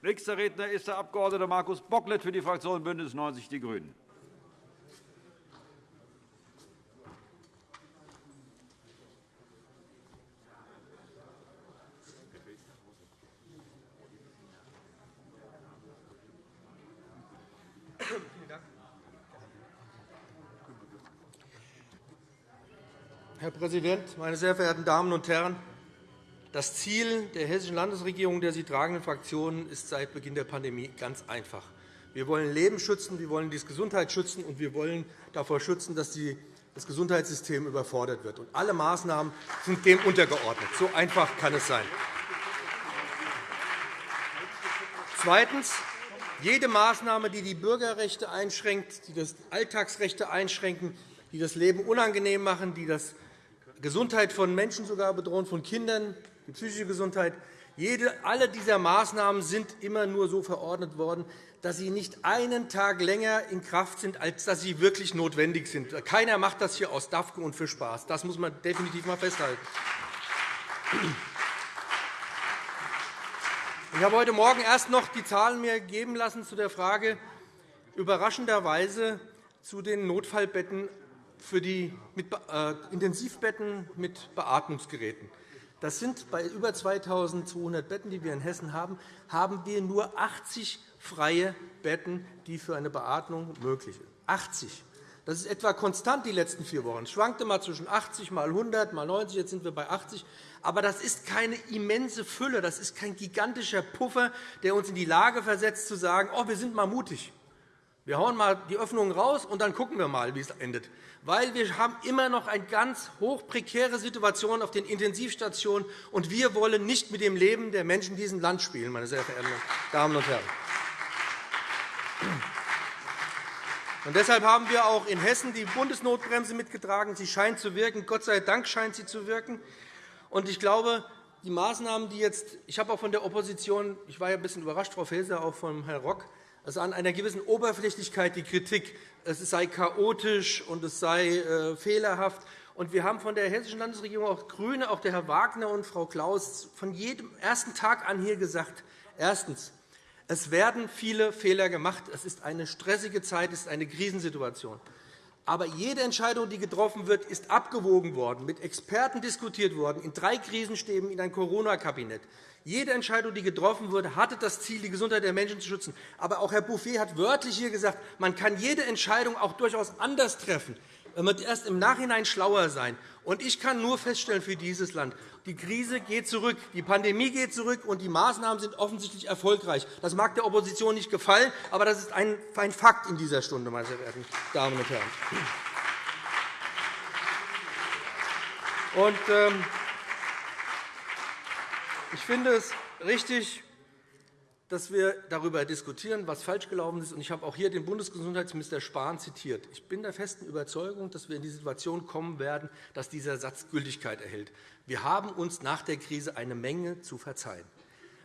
Nächster Redner ist der Abg. Markus Bocklet für die Fraktion BÜNDNIS 90 die GRÜNEN. Herr Präsident, meine sehr verehrten Damen und Herren! Das Ziel der Hessischen Landesregierung der sie tragenden Fraktionen ist seit Beginn der Pandemie ganz einfach. Wir wollen Leben schützen, wir wollen die Gesundheit schützen, und wir wollen davor schützen, dass das Gesundheitssystem überfordert wird. Und alle Maßnahmen sind dem untergeordnet. So einfach kann es sein. Zweitens. Jede Maßnahme, die die Bürgerrechte einschränkt, die das Alltagsrechte einschränken, die das Leben unangenehm machen, die die Gesundheit von Menschen sogar bedrohen, von Kindern, die psychische Gesundheit. Jede, alle dieser Maßnahmen sind immer nur so verordnet worden, dass sie nicht einen Tag länger in Kraft sind, als dass sie wirklich notwendig sind. Keiner macht das hier aus Dafke und für Spaß. Das muss man definitiv einmal festhalten. Ich habe heute Morgen erst noch die Zahlen mir geben lassen zu der Frage überraschenderweise zu den Notfallbetten für die äh, Intensivbetten mit Beatmungsgeräten. Das sind bei über 2.200 Betten, die wir in Hessen haben, haben wir nur 80 freie Betten, die für eine Beatmung möglich sind. 80. Das ist etwa konstant die letzten vier Wochen. Es schwankte mal zwischen 80 mal 100 mal 90, jetzt sind wir bei 80. Aber das ist keine immense Fülle, das ist kein gigantischer Puffer, der uns in die Lage versetzt, zu sagen, oh, wir sind mal mutig. Wir hauen mal die Öffnungen raus, und dann gucken wir mal, wie es endet weil wir haben immer noch eine ganz hoch prekäre Situation auf den Intensivstationen, und wir wollen nicht mit dem Leben der Menschen in diesem Land spielen, meine sehr verehrten Damen und Herren. Und deshalb haben wir auch in Hessen die Bundesnotbremse mitgetragen. Sie scheint zu wirken. Gott sei Dank scheint sie zu wirken. Und ich glaube, die Maßnahmen, die jetzt, ich habe auch von der Opposition, ich war ja ein bisschen überrascht, Frau Faeser, auch von Herrn Rock, also an einer gewissen Oberflächlichkeit die Kritik, es sei chaotisch und es sei äh, fehlerhaft. Und wir haben von der Hessischen Landesregierung auch GRÜNE, auch der Herr Wagner und Frau Klaus, von jedem ersten Tag an hier gesagt, erstens, es werden viele Fehler gemacht. Es ist eine stressige Zeit, es ist eine Krisensituation. Aber jede Entscheidung, die getroffen wird, ist abgewogen worden, mit Experten diskutiert worden, in drei Krisenstäben, in ein Corona-Kabinett. Jede Entscheidung, die getroffen wurde, hatte das Ziel, die Gesundheit der Menschen zu schützen. Aber auch Herr Bouffier hat wörtlich hier gesagt, man kann jede Entscheidung auch durchaus anders treffen. Man wird erst im Nachhinein schlauer sein. Und ich kann nur feststellen für dieses Land, die Krise geht zurück, die Pandemie geht zurück, und die Maßnahmen sind offensichtlich erfolgreich. Das mag der Opposition nicht gefallen, aber das ist ein Fakt in dieser Stunde, meine sehr verehrten Damen und Herren. Und, ähm, ich finde es richtig, dass wir darüber diskutieren, was falsch gelaufen ist. Ich habe auch hier den Bundesgesundheitsminister Spahn zitiert. Ich bin der festen Überzeugung, dass wir in die Situation kommen werden, dass dieser Satz Gültigkeit erhält. Wir haben uns nach der Krise eine Menge zu verzeihen.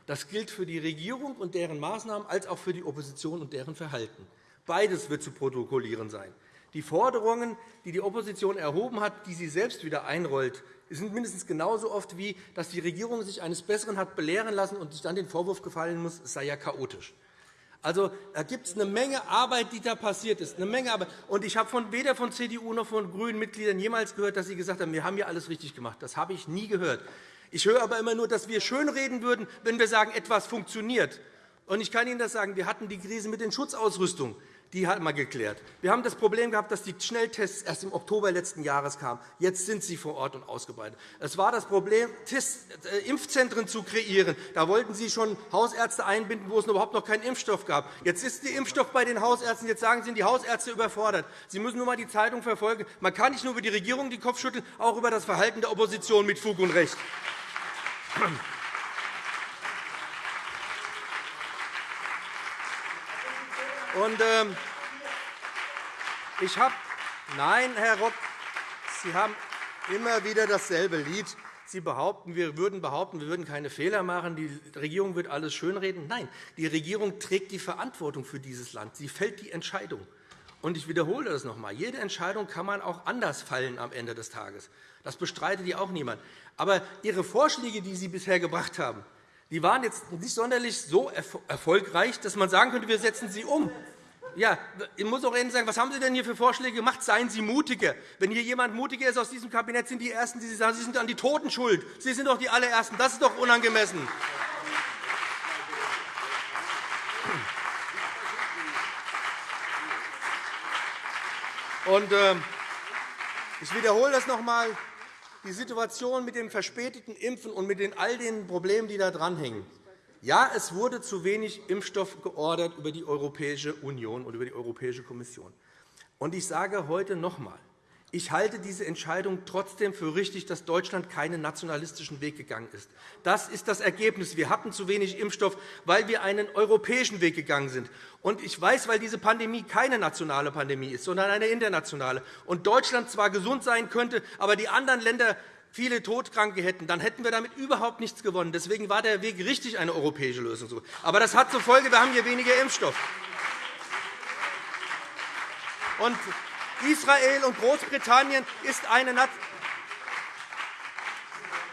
Das gilt für die Regierung und deren Maßnahmen als auch für die Opposition und deren Verhalten. Beides wird zu protokollieren sein. Die Forderungen, die die Opposition erhoben hat, die sie selbst wieder einrollt, sind mindestens genauso oft wie, dass die Regierung sich eines Besseren hat belehren lassen und sich dann den Vorwurf gefallen muss, es sei ja chaotisch. Also, da gibt es eine Menge Arbeit, die da passiert ist. Eine Menge Arbeit. Und ich habe von, weder von CDU noch von grünen Mitgliedern jemals gehört, dass sie gesagt haben, wir haben hier alles richtig gemacht. Das habe ich nie gehört. Ich höre aber immer nur, dass wir schönreden würden, wenn wir sagen, etwas funktioniert. Und ich kann Ihnen das sagen, wir hatten die Krise mit den Schutzausrüstungen die hat man geklärt. Wir haben das Problem gehabt, dass die Schnelltests erst im Oktober letzten Jahres kamen. Jetzt sind sie vor Ort und ausgebreitet. Es war das Problem, äh, Impfzentren zu kreieren. Da wollten Sie schon Hausärzte einbinden, wo es überhaupt noch keinen Impfstoff gab. Jetzt ist der Impfstoff bei den Hausärzten. Jetzt sagen Sie, die Hausärzte überfordert. Sie müssen nur einmal die Zeitung verfolgen. Man kann nicht nur über die Regierung den Kopf schütteln, auch über das Verhalten der Opposition mit Fug und Recht. Und, ähm, ich habe Nein, Herr Rock, Sie haben immer wieder dasselbe Lied. Sie behaupten, wir würden behaupten, wir würden keine Fehler machen, die Regierung wird alles schönreden. Nein, die Regierung trägt die Verantwortung für dieses Land. Sie fällt die Entscheidung. Und ich wiederhole das noch einmal. Jede Entscheidung kann man auch anders fallen am Ende des Tages. Das bestreitet ja auch niemand. Aber Ihre Vorschläge, die Sie bisher gebracht haben, die waren jetzt nicht sonderlich so erfolgreich, dass man sagen könnte, wir setzen sie um. Ja, ich muss auch sagen, was haben Sie denn hier für Vorschläge gemacht? Seien Sie mutiger. Wenn hier jemand mutiger ist aus diesem Kabinett, sind die Ersten, die Sie sagen, Sie sind an die Toten schuld. Sie sind doch die allerersten. Das ist doch unangemessen. Und, äh, ich wiederhole das noch einmal. Die Situation mit dem verspäteten Impfen und mit all den Problemen, die da dranhängen. Ja, es wurde zu wenig Impfstoff geordert über die Europäische Union und über die Europäische Kommission. Und ich sage heute noch einmal, ich halte diese Entscheidung trotzdem für richtig, dass Deutschland keinen nationalistischen Weg gegangen ist. Das ist das Ergebnis. Wir hatten zu wenig Impfstoff, weil wir einen europäischen Weg gegangen sind. Und ich weiß, weil diese Pandemie keine nationale Pandemie ist, sondern eine internationale, und Deutschland zwar gesund sein könnte, aber die anderen Länder viele Todkranke hätten, dann hätten wir damit überhaupt nichts gewonnen. Deswegen war der Weg richtig, eine europäische Lösung zu Aber das hat zur Folge, wir haben hier weniger Impfstoff. Und Israel und Großbritannien ist eine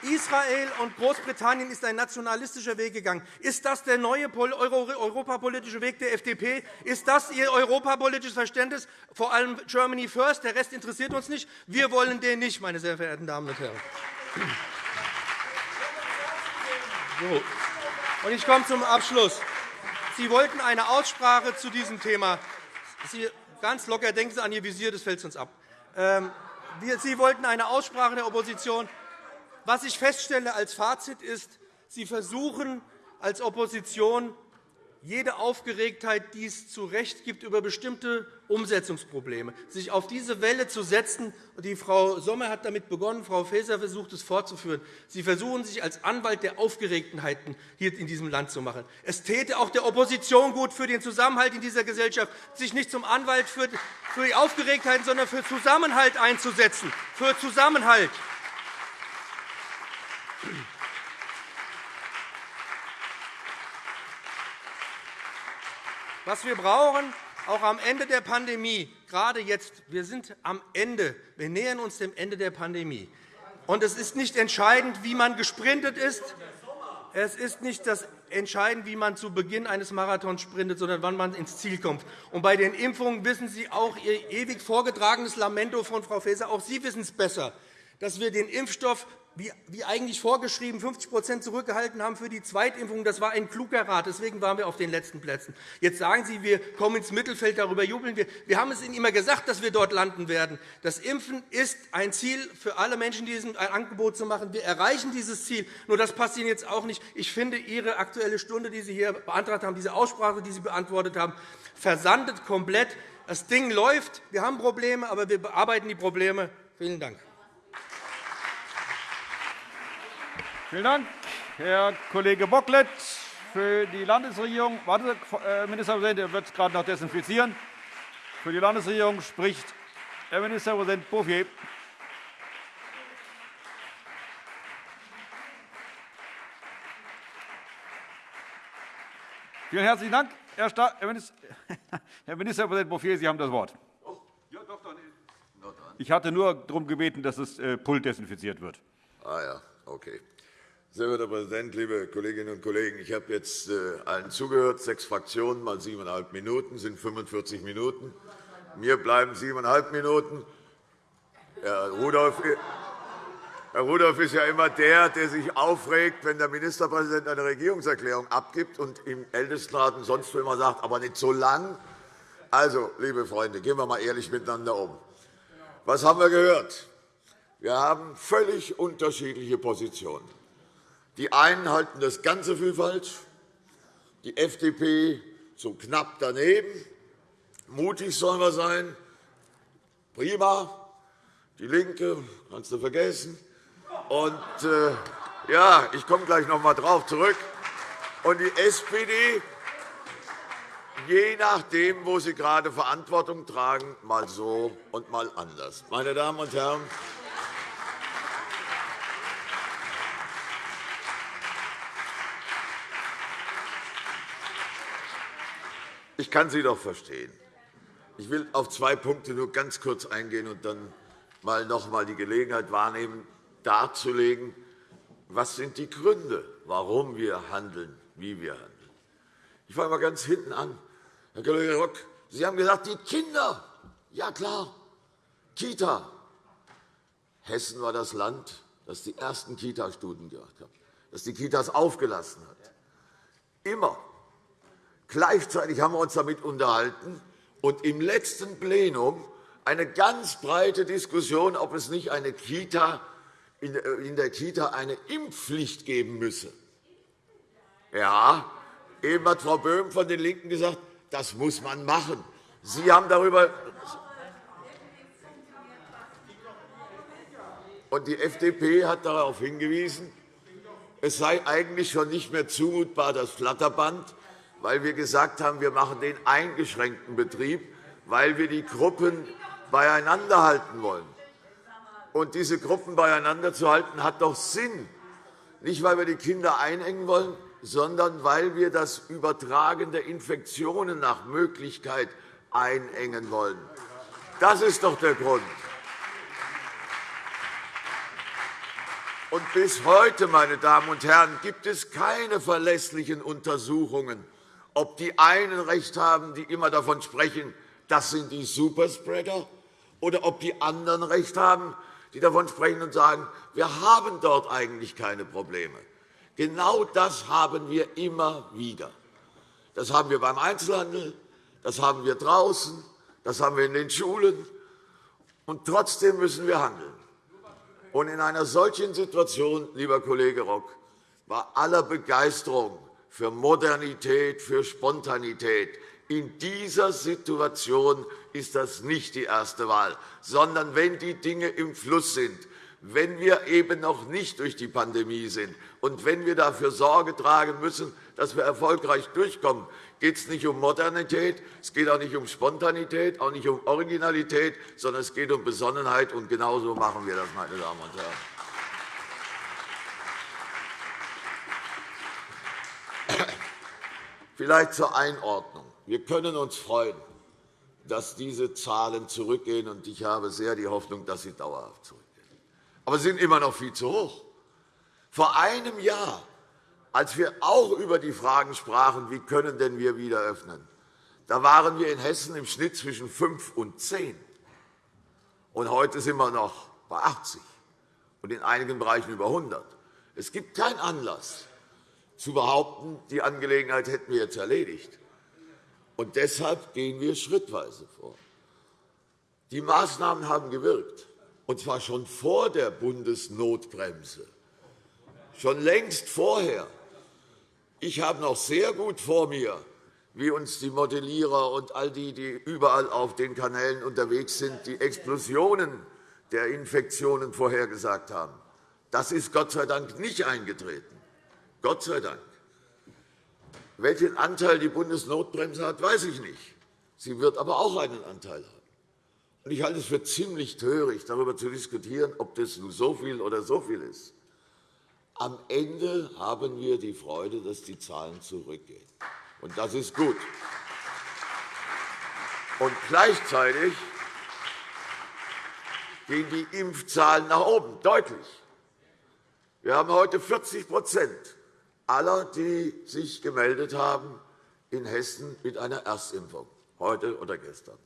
Israel und Großbritannien ist ein nationalistischer Weg gegangen. Ist das der neue europapolitische Weg der FDP? Ist das Ihr europapolitisches Verständnis? Vor allem Germany first, der Rest interessiert uns nicht. Wir wollen den nicht, meine sehr verehrten Damen und Herren. So. Ich komme zum Abschluss. Sie wollten eine Aussprache zu diesem Thema. Sie Ganz locker, denken Sie an Ihr Visier, das fällt uns ab. Ähm, Sie wollten eine Aussprache der Opposition. Was ich feststelle als Fazit ist, Sie versuchen als Opposition jede Aufgeregtheit, die es zu Recht gibt über bestimmte Umsetzungsprobleme, sich auf diese Welle zu setzen. Die Frau Sommer hat damit begonnen, Frau Faeser versucht, es fortzuführen. Sie versuchen, sich als Anwalt der Aufgeregtenheiten hier in diesem Land zu machen. Es täte auch der Opposition gut für den Zusammenhalt in dieser Gesellschaft, sich nicht zum Anwalt für die Aufgeregtheiten, sondern für Zusammenhalt einzusetzen. Für Zusammenhalt. Was wir brauchen, auch am Ende der Pandemie, gerade jetzt, wir sind am Ende, wir nähern uns dem Ende der Pandemie. Und es ist nicht entscheidend, wie man gesprintet ist. Es ist nicht das entscheidend, wie man zu Beginn eines Marathons sprintet, sondern wann man ins Ziel kommt. Und bei den Impfungen wissen Sie auch Ihr ewig vorgetragenes Lamento von Frau Faeser. Auch Sie wissen es besser, dass wir den Impfstoff wie eigentlich vorgeschrieben 50% zurückgehalten haben für die Zweitimpfung. Das war ein kluger Rat. Deswegen waren wir auf den letzten Plätzen. Jetzt sagen Sie, wir kommen ins Mittelfeld, darüber jubeln wir. Wir haben es Ihnen immer gesagt, dass wir dort landen werden. Das Impfen ist ein Ziel für alle Menschen, diesem ein Angebot zu machen. Wir erreichen dieses Ziel. Nur das passt Ihnen jetzt auch nicht. Ich finde, Ihre Aktuelle Stunde, die Sie hier beantragt haben, diese Aussprache, die Sie beantwortet haben, versandet komplett. Das Ding läuft. Wir haben Probleme, aber wir bearbeiten die Probleme. Vielen Dank. Vielen Dank, Herr Kollege Bocklet. Für die Landesregierung, warte, Herr Ministerpräsident, er wird es gerade noch desinfizieren. Für die Landesregierung spricht Herr Ministerpräsident Bouffier. Vielen herzlichen Dank, Herr Ministerpräsident Bouffier. Sie haben das Wort. Ich hatte nur darum gebeten, dass das äh, Pult desinfiziert wird. Ah ja, okay. Sehr geehrter Herr Präsident, liebe Kolleginnen und Kollegen! Ich habe jetzt äh, allen zugehört. Sechs Fraktionen mal siebeneinhalb Minuten sind 45 Minuten. Mir bleiben siebeneinhalb Minuten. Herr Rudolph, Herr Rudolph ist ja immer der, der sich aufregt, wenn der Ministerpräsident eine Regierungserklärung abgibt und im Ältestenrat sonst immer sagt, aber nicht so lang. Also, liebe Freunde, gehen wir einmal ehrlich miteinander um. Was haben wir gehört? Wir haben völlig unterschiedliche Positionen. Die einen halten das Ganze für falsch, die FDP so knapp daneben. Mutig sollen wir sein. Prima. Die LINKE kannst du vergessen. Und, äh, ja, ich komme gleich noch einmal darauf zurück. Und die SPD, je nachdem, wo sie gerade Verantwortung tragen, mal so und mal anders. Meine Damen und Herren, Ich kann Sie doch verstehen. Ich will auf zwei Punkte nur ganz kurz eingehen und dann mal noch einmal die Gelegenheit wahrnehmen, darzulegen, was sind die Gründe, warum wir handeln, wie wir handeln. Ich fange mal ganz hinten an. Herr Kollege Rock, Sie haben gesagt, die Kinder. Ja, klar. Kita. Hessen war das Land, das die ersten Kita-Studien gemacht hat, das die Kitas aufgelassen hat. Immer. Gleichzeitig haben wir uns damit unterhalten und im letzten Plenum eine ganz breite Diskussion, ob es nicht eine Kita, in der Kita eine Impfpflicht geben müsse. Ja, eben hat Frau Böhm von den LINKEN gesagt, das muss man machen. Sie haben darüber und die FDP hat darauf hingewiesen, es sei eigentlich schon nicht mehr zumutbar, das Flatterband, weil wir gesagt haben, wir machen den eingeschränkten Betrieb, weil wir die Gruppen beieinander halten wollen. Und diese Gruppen beieinander zu halten, hat doch Sinn. Nicht, weil wir die Kinder einengen wollen, sondern weil wir das Übertragen der Infektionen nach Möglichkeit einengen wollen. Das ist doch der Grund. Und bis heute, meine Damen und Herren, gibt es keine verlässlichen Untersuchungen, ob die einen Recht haben, die immer davon sprechen, das sind die Superspreader, oder ob die anderen Recht haben, die davon sprechen und sagen, wir haben dort eigentlich keine Probleme. Genau das haben wir immer wieder. Das haben wir beim Einzelhandel, das haben wir draußen, das haben wir in den Schulen. Und trotzdem müssen wir handeln. Und in einer solchen Situation, lieber Kollege Rock, war aller Begeisterung für Modernität, für Spontanität. In dieser Situation ist das nicht die erste Wahl, sondern wenn die Dinge im Fluss sind, wenn wir eben noch nicht durch die Pandemie sind und wenn wir dafür Sorge tragen müssen, dass wir erfolgreich durchkommen, geht es nicht um Modernität, es geht auch nicht um Spontanität, auch nicht um Originalität, sondern es geht um Besonnenheit. Und genauso machen wir das, meine Damen und Herren. Vielleicht zur Einordnung. Wir können uns freuen, dass diese Zahlen zurückgehen, und ich habe sehr die Hoffnung, dass sie dauerhaft zurückgehen. Aber sie sind immer noch viel zu hoch. Vor einem Jahr, als wir auch über die Fragen sprachen, wie können denn wir wieder öffnen, da waren wir in Hessen im Schnitt zwischen 5 und 10. Und heute sind wir noch bei 80 und in einigen Bereichen über 100. Es gibt keinen Anlass, zu behaupten, die Angelegenheit hätten wir jetzt erledigt. Und deshalb gehen wir schrittweise vor. Die Maßnahmen haben gewirkt, und zwar schon vor der Bundesnotbremse, schon längst vorher. Ich habe noch sehr gut vor mir, wie uns die Modellierer und all die, die überall auf den Kanälen unterwegs sind, die Explosionen der Infektionen vorhergesagt haben. Das ist Gott sei Dank nicht eingetreten. Gott sei Dank. Welchen Anteil die Bundesnotbremse hat, weiß ich nicht. Sie wird aber auch einen Anteil haben. Ich halte es für ziemlich töricht, darüber zu diskutieren, ob das nun so viel oder so viel ist. Am Ende haben wir die Freude, dass die Zahlen zurückgehen. Und das ist gut. Und gleichzeitig gehen die Impfzahlen nach oben, deutlich. Wir haben heute 40 aller, die sich gemeldet haben in Hessen mit einer Erstimpfung, heute oder gestern.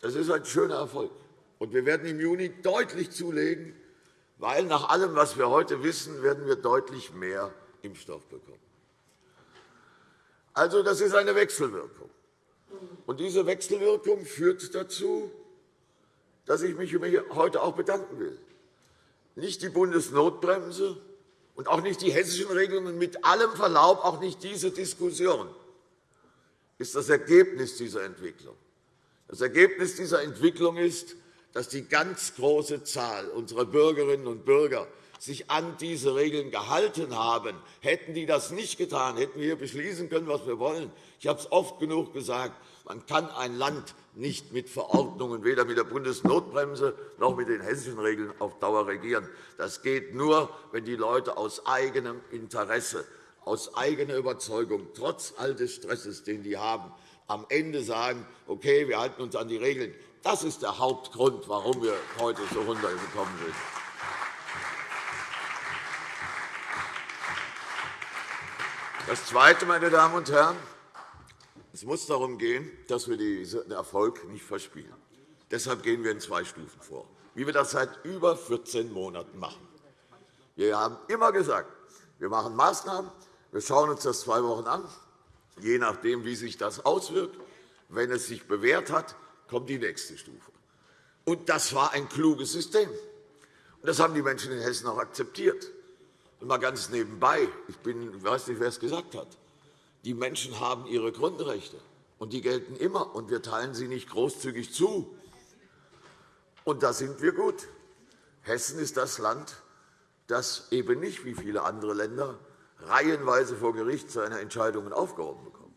Das ist ein schöner Erfolg. Und wir werden im Juni deutlich zulegen, weil nach allem, was wir heute wissen, werden wir deutlich mehr Impfstoff bekommen. Also, das ist eine Wechselwirkung. Und diese Wechselwirkung führt dazu, dass ich mich heute auch bedanken will. Nicht die Bundesnotbremse und auch nicht die hessischen Regelungen, mit allem Verlaub auch nicht diese Diskussion ist das Ergebnis dieser Entwicklung. Das Ergebnis dieser Entwicklung ist, dass die ganz große Zahl unserer Bürgerinnen und Bürger sich an diese Regeln gehalten haben. Hätten die das nicht getan, hätten wir beschließen können, was wir wollen. Ich habe es oft genug gesagt. Man kann ein Land nicht mit Verordnungen, weder mit der Bundesnotbremse noch mit den hessischen Regeln auf Dauer regieren. Das geht nur, wenn die Leute aus eigenem Interesse, aus eigener Überzeugung, trotz all des Stresses, den die haben, am Ende sagen, okay, wir halten uns an die Regeln. Das ist der Hauptgrund, warum wir heute so runtergekommen sind. Das Zweite, meine Damen und Herren, es muss darum gehen, dass wir diesen Erfolg nicht verspielen. Deshalb gehen wir in zwei Stufen vor, wie wir das seit über 14 Monaten machen. Wir haben immer gesagt, wir machen Maßnahmen, wir schauen uns das zwei Wochen an, je nachdem, wie sich das auswirkt. Wenn es sich bewährt hat, kommt die nächste Stufe. Und das war ein kluges System. Und das haben die Menschen in Hessen auch akzeptiert. Und mal ganz nebenbei, ich, bin, weiß nicht, wer es gesagt hat, die Menschen haben ihre Grundrechte, und die gelten immer, und wir teilen sie nicht großzügig zu. Und da sind wir gut. Hessen ist das Land, das eben nicht wie viele andere Länder reihenweise vor Gericht seine Entscheidungen aufgehoben bekommt.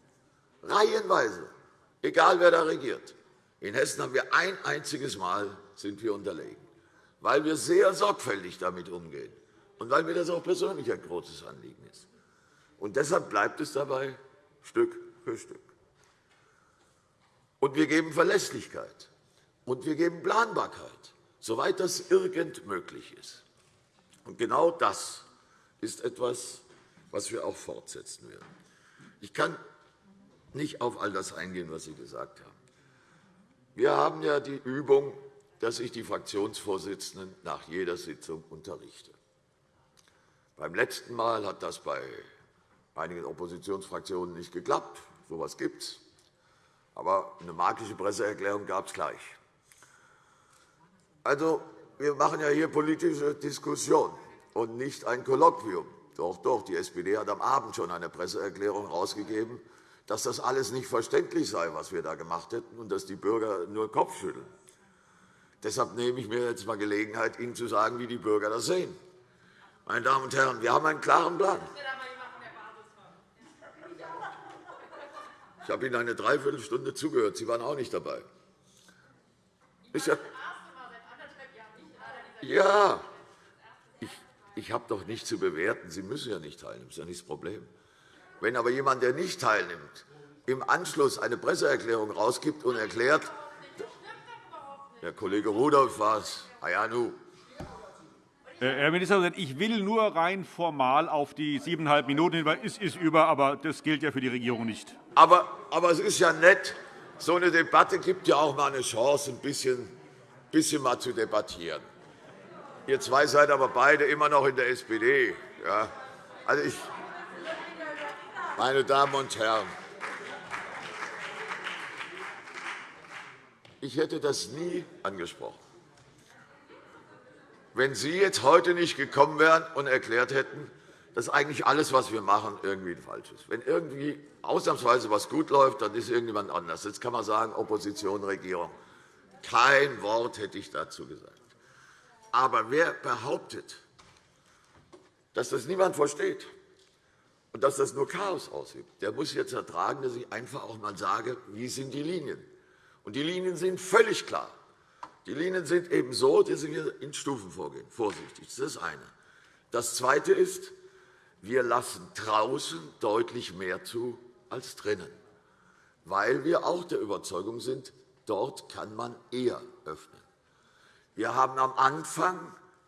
Reihenweise, egal wer da regiert. In Hessen haben wir ein einziges Mal sind wir unterlegen, weil wir sehr sorgfältig damit umgehen und weil mir das auch persönlich ein großes Anliegen ist. Und deshalb bleibt es dabei Stück für Stück. Und wir geben Verlässlichkeit und wir geben Planbarkeit, soweit das irgend möglich ist. Und genau das ist etwas, was wir auch fortsetzen werden. Ich kann nicht auf all das eingehen, was Sie gesagt haben. Wir haben ja die Übung, dass ich die Fraktionsvorsitzenden nach jeder Sitzung unterrichte. Beim letzten Mal hat das bei einigen Oppositionsfraktionen nicht geklappt. So etwas gibt es. Aber eine magische Presseerklärung gab es gleich. Also, wir machen ja hier politische Diskussion und nicht ein Kolloquium. Doch, doch, die SPD hat am Abend schon eine Presseerklärung herausgegeben, dass das alles nicht verständlich sei, was wir da gemacht hätten, und dass die Bürger nur Kopf schütteln. Deshalb nehme ich mir jetzt einmal Gelegenheit, Ihnen zu sagen, wie die Bürger das sehen. Meine Damen und Herren, wir haben einen klaren Plan. Ich habe Ihnen eine Dreiviertelstunde zugehört. Sie waren auch nicht dabei. Ist ja, ja, ich, ich habe doch nichts zu bewerten. Sie müssen ja nicht teilnehmen. Das ist ja nicht das Problem. Wenn aber jemand, der nicht teilnimmt, im Anschluss eine Presseerklärung herausgibt und erklärt, der Kollege Rudolph war es, ah ja, nu. Herr Ministerpräsident, ich will nur rein formal auf die siebeneinhalb Minuten hinweisen. Es ist über, aber das gilt ja für die Regierung nicht. Aber, aber es ist ja nett, so eine Debatte gibt ja auch mal eine Chance, ein bisschen, bisschen mal zu debattieren. Ihr zwei seid aber beide immer noch in der SPD. Ja. Also ich, meine Damen und Herren, ich hätte das nie angesprochen. Wenn Sie jetzt heute nicht gekommen wären und erklärt hätten, dass eigentlich alles, was wir machen, irgendwie falsch ist. Wenn irgendwie ausnahmsweise etwas gut läuft, dann ist irgendjemand anders. Jetzt kann man sagen, Opposition, Regierung. Kein Wort hätte ich dazu gesagt. Aber wer behauptet, dass das niemand versteht und dass das nur Chaos ausübt, der muss jetzt ertragen, dass ich einfach auch einmal sage, wie sind die Linien. Und die Linien sind völlig klar. Die Linien sind eben so, dass wir in Stufen vorgehen. Vorsichtig, das ist das eine. Das Zweite ist, wir lassen draußen deutlich mehr zu als drinnen, weil wir auch der Überzeugung sind, dort kann man eher öffnen. Wir haben am Anfang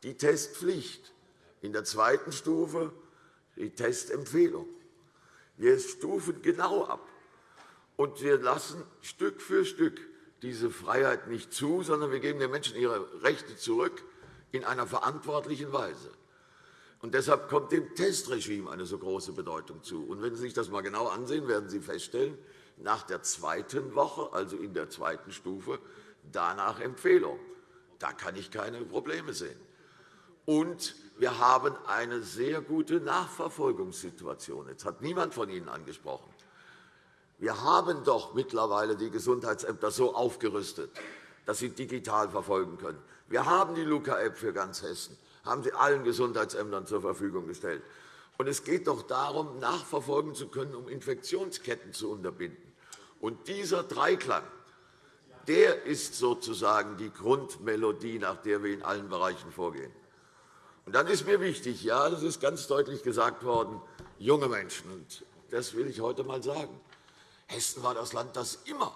die Testpflicht, in der zweiten Stufe die Testempfehlung. Wir stufen genau ab, und wir lassen Stück für Stück diese Freiheit nicht zu, sondern wir geben den Menschen ihre Rechte zurück in einer verantwortlichen Weise. Und deshalb kommt dem Testregime eine so große Bedeutung zu. Und wenn Sie sich das einmal genau ansehen, werden Sie feststellen, nach der zweiten Woche, also in der zweiten Stufe, danach Empfehlung. Da kann ich keine Probleme sehen. Und wir haben eine sehr gute Nachverfolgungssituation. Jetzt hat niemand von Ihnen angesprochen. Wir haben doch mittlerweile die Gesundheitsämter so aufgerüstet, dass sie digital verfolgen können. Wir haben die Luca-App für ganz Hessen, haben sie allen Gesundheitsämtern zur Verfügung gestellt. Und es geht doch darum, nachverfolgen zu können, um Infektionsketten zu unterbinden. Und dieser Dreiklang der ist sozusagen die Grundmelodie, nach der wir in allen Bereichen vorgehen. Und dann ist mir wichtig, ja, das ist ganz deutlich gesagt worden, junge Menschen. Und das will ich heute einmal sagen. Hessen war das Land, das immer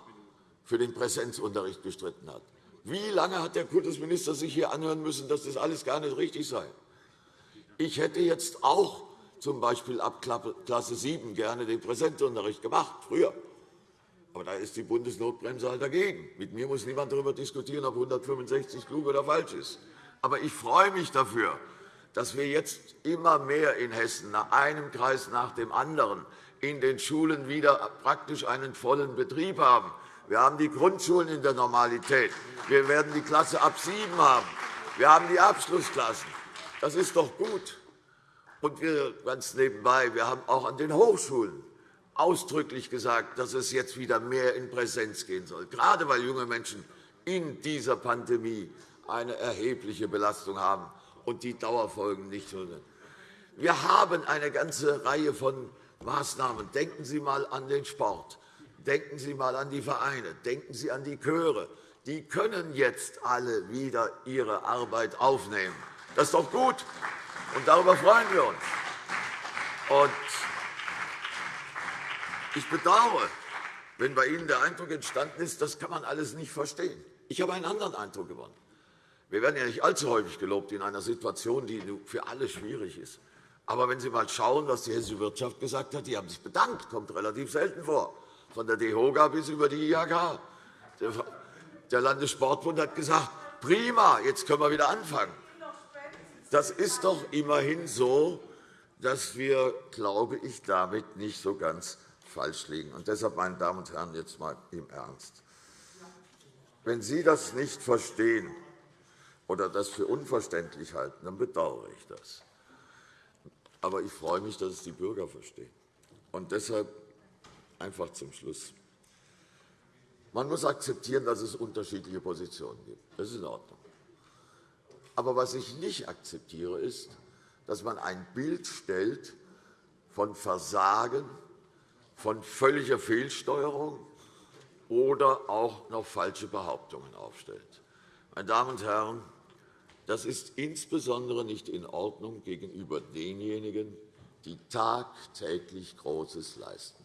für den Präsenzunterricht gestritten hat. Wie lange hat der Kultusminister sich hier anhören müssen, dass das alles gar nicht richtig sei? Ich hätte jetzt auch z. B. ab Klasse 7 gerne den Präsenzunterricht gemacht, früher. Aber da ist die Bundesnotbremse halt dagegen. Mit mir muss niemand darüber diskutieren, ob 165 klug oder falsch ist. Aber ich freue mich dafür, dass wir jetzt immer mehr in Hessen, nach einem Kreis nach dem anderen, in den Schulen wieder praktisch einen vollen Betrieb haben. Wir haben die Grundschulen in der Normalität. Wir werden die Klasse ab 7 haben. Wir haben die Abschlussklassen. Das ist doch gut. Und wir, ganz nebenbei, wir haben auch an den Hochschulen ausdrücklich gesagt, dass es jetzt wieder mehr in Präsenz gehen soll, gerade weil junge Menschen in dieser Pandemie eine erhebliche Belastung haben und die Dauerfolgen nicht sind. Wir haben eine ganze Reihe von Maßnahmen. Denken Sie einmal an den Sport. Denken Sie einmal an die Vereine. Denken Sie an die Chöre. Die können jetzt alle wieder ihre Arbeit aufnehmen. Das ist doch gut, und darüber freuen wir uns. Ich bedauere, wenn bei Ihnen der Eindruck entstanden ist, das kann man alles nicht verstehen. Ich habe einen anderen Eindruck gewonnen. Wir werden ja nicht allzu häufig gelobt in einer Situation, die für alle schwierig ist. Aber wenn Sie einmal schauen, was die hessische Wirtschaft gesagt hat, die haben sich bedankt, kommt relativ selten vor, von der DEHOGA bis über die IHK. Der Landessportbund hat gesagt, prima, jetzt können wir wieder anfangen. Das ist doch immerhin so, dass wir, glaube ich, damit nicht so ganz falsch liegen. Und deshalb, meine Damen und Herren, jetzt einmal im Ernst. Wenn Sie das nicht verstehen oder das für unverständlich halten, dann bedauere ich das. Aber ich freue mich, dass es die Bürger verstehen. Und deshalb einfach zum Schluss. Man muss akzeptieren, dass es unterschiedliche Positionen gibt. Das ist in Ordnung. Aber was ich nicht akzeptiere, ist, dass man ein Bild stellt von Versagen, von völliger Fehlsteuerung oder auch noch falsche Behauptungen aufstellt. Meine Damen und Herren, das ist insbesondere nicht in Ordnung gegenüber denjenigen, die tagtäglich Großes leisten.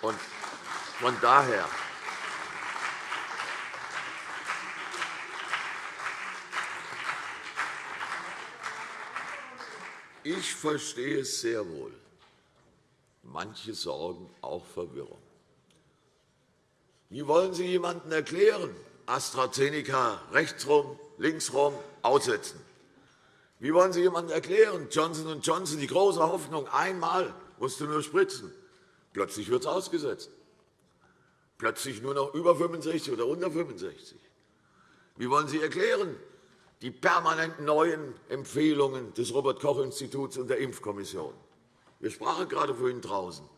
von daher Ich verstehe es sehr wohl. Manche sorgen auch Verwirrung. Wie wollen Sie jemandem erklären, AstraZeneca rechtsrum, linksrum aussetzen? Wie wollen Sie jemandem erklären, Johnson Johnson, die große Hoffnung, einmal musste nur spritzen, plötzlich wird es ausgesetzt? Plötzlich nur noch über 65 oder unter 65. Wie wollen Sie erklären, die permanent neuen Empfehlungen des Robert-Koch-Instituts und der Impfkommission. Wir sprachen gerade vorhin draußen.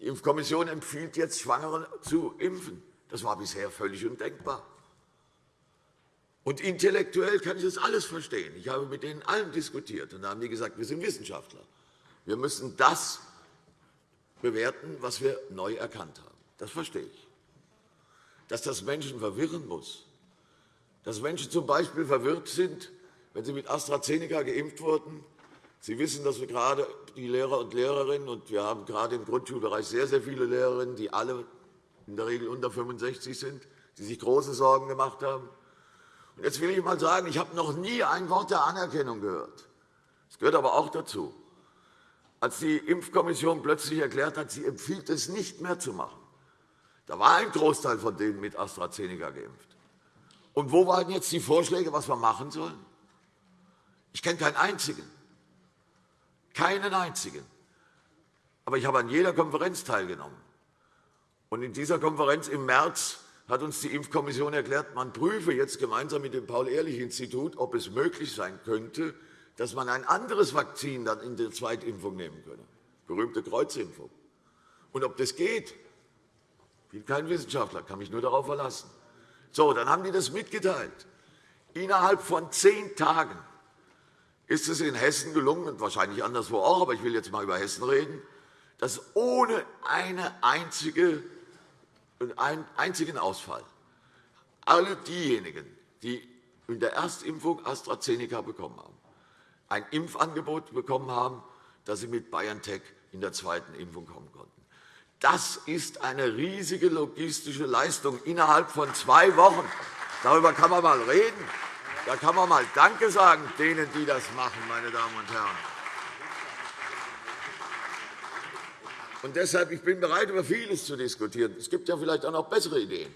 Die Impfkommission empfiehlt jetzt, Schwangere zu impfen. Das war bisher völlig undenkbar. Und intellektuell kann ich das alles verstehen. Ich habe mit denen allen diskutiert, und da haben die gesagt, wir sind Wissenschaftler. Wir müssen das bewerten, was wir neu erkannt haben. Das verstehe ich. Dass das Menschen verwirren muss, dass Menschen z. B. verwirrt sind, wenn sie mit AstraZeneca geimpft wurden. Sie wissen, dass wir gerade die Lehrer und Lehrerinnen, und wir haben gerade im Grundschulbereich sehr, sehr viele Lehrerinnen, die alle in der Regel unter 65 sind, die sich große Sorgen gemacht haben. Jetzt will ich einmal sagen, ich habe noch nie ein Wort der Anerkennung gehört. Das gehört aber auch dazu. Als die Impfkommission plötzlich erklärt hat, sie empfiehlt es nicht mehr zu machen, da war ein Großteil von denen mit AstraZeneca geimpft. Und wo waren jetzt die Vorschläge, was wir machen sollen? Ich kenne keinen einzigen. Keinen einzigen. Aber ich habe an jeder Konferenz teilgenommen. Und in dieser Konferenz im März hat uns die Impfkommission erklärt, man prüfe jetzt gemeinsam mit dem Paul-Ehrlich-Institut, ob es möglich sein könnte, dass man ein anderes Vakzin dann in der Zweitimpfung nehmen könne, berühmte Kreuzimpfung. Und ob das geht, bin kein Wissenschaftler, kann mich nur darauf verlassen. So, dann haben die das mitgeteilt. Innerhalb von zehn Tagen ist es in Hessen gelungen, und wahrscheinlich anderswo auch, aber ich will jetzt einmal über Hessen reden, dass ohne eine einzige, einen einzigen Ausfall alle diejenigen, die in der Erstimpfung AstraZeneca bekommen haben, ein Impfangebot bekommen haben, dass sie mit BioNTech in der zweiten Impfung kommen konnten. Das ist eine riesige logistische Leistung innerhalb von zwei Wochen. Darüber kann man einmal reden. Da kann man einmal Danke sagen denen, die das machen, meine Damen und Herren. Und deshalb ich bin bereit, über vieles zu diskutieren. Es gibt ja vielleicht auch noch bessere Ideen.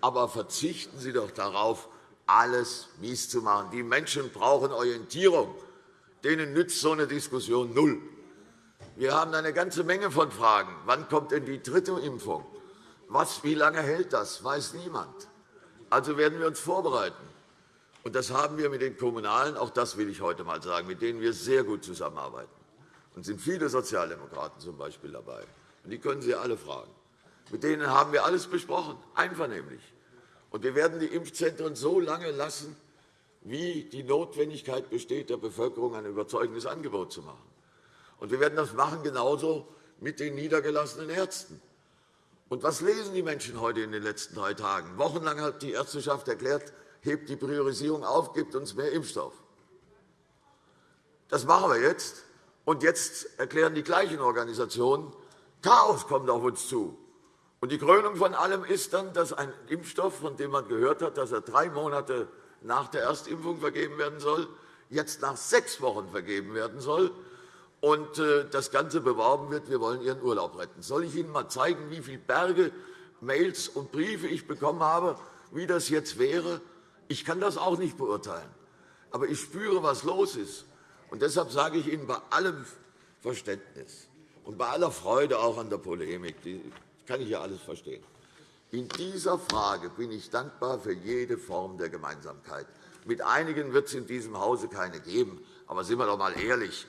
Aber verzichten Sie doch darauf, alles mies zu machen. Die Menschen brauchen Orientierung. Denen nützt so eine Diskussion null. Wir haben eine ganze Menge von Fragen. Wann kommt denn die dritte Impfung? Was, wie lange hält das, weiß niemand. Also werden wir uns vorbereiten. Und das haben wir mit den Kommunalen, auch das will ich heute einmal sagen, mit denen wir sehr gut zusammenarbeiten. Und sind viele Sozialdemokraten zum Beispiel dabei. Und die können Sie alle fragen. Mit denen haben wir alles besprochen, einvernehmlich. Und wir werden die Impfzentren so lange lassen, wie die Notwendigkeit besteht, der Bevölkerung ein überzeugendes Angebot zu machen. Und wir werden das machen genauso mit den niedergelassenen Ärzten. Und was lesen die Menschen heute in den letzten drei Tagen? Wochenlang hat die Ärzteschaft erklärt, hebt die Priorisierung auf, gibt uns mehr Impfstoff. Das machen wir jetzt. Und jetzt erklären die gleichen Organisationen, Chaos kommt auf uns zu. Und die Krönung von allem ist dann, dass ein Impfstoff, von dem man gehört hat, dass er drei Monate nach der Erstimpfung vergeben werden soll, jetzt nach sechs Wochen vergeben werden soll und äh, das Ganze beworben wird, wir wollen Ihren Urlaub retten. Soll ich Ihnen einmal zeigen, wie viele Berge Mails und Briefe ich bekommen habe, wie das jetzt wäre? Ich kann das auch nicht beurteilen. Aber ich spüre, was los ist. Und deshalb sage ich Ihnen bei allem Verständnis und bei aller Freude auch an der Polemik, die kann ich ja alles verstehen. In dieser Frage bin ich dankbar für jede Form der Gemeinsamkeit. Mit einigen wird es in diesem Hause keine geben. Aber sind wir doch einmal ehrlich.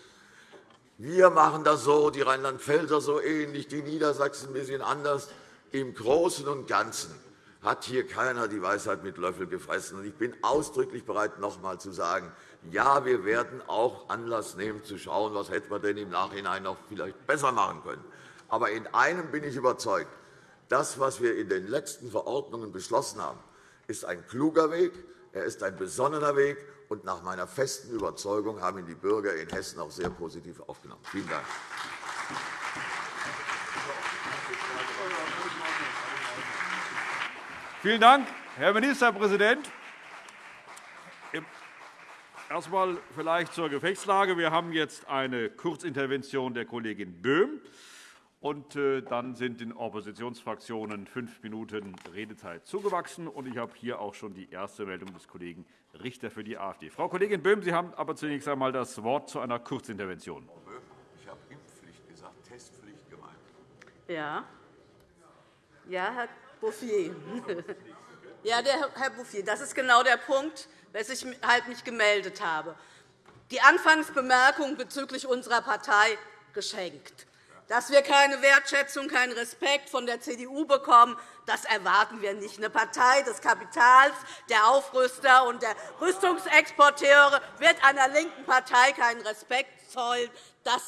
Wir machen das so, die Rheinland-Pfälzer so ähnlich, die Niedersachsen ein bisschen anders. Im Großen und Ganzen hat hier keiner die Weisheit mit Löffel gefressen. Ich bin ausdrücklich bereit, noch einmal zu sagen, ja, wir werden auch Anlass nehmen, zu schauen, was hätten wir denn im Nachhinein noch vielleicht besser machen können. Aber in einem bin ich überzeugt. Das, was wir in den letzten Verordnungen beschlossen haben, ist ein kluger Weg, er ist ein besonnener Weg, und nach meiner festen Überzeugung haben ihn die Bürger in Hessen auch sehr positiv aufgenommen. Vielen Dank. Vielen Dank, Herr Ministerpräsident. Erst einmal vielleicht zur Gefechtslage. Wir haben jetzt eine Kurzintervention der Kollegin Böhm. Und äh, dann sind den Oppositionsfraktionen fünf Minuten Redezeit zugewachsen. Und ich habe hier auch schon die erste Meldung des Kollegen Richter für die AfD. Frau Kollegin Böhm, Sie haben aber zunächst einmal das Wort zu einer Kurzintervention. Frau Böhm, ich habe Impfpflicht gesagt, Testpflicht gemeint. Ja. Ja, Herr Bouffier. Ja, der Herr Bouffier, das ist genau der Punkt, weshalb ich halt mich gemeldet habe. Die Anfangsbemerkung bezüglich unserer Partei geschenkt. Dass wir keine Wertschätzung, keinen Respekt von der CDU bekommen, das erwarten wir nicht. Eine Partei des Kapitals, der Aufrüster und der Rüstungsexporteure wird einer linken Partei keinen Respekt zollen. Das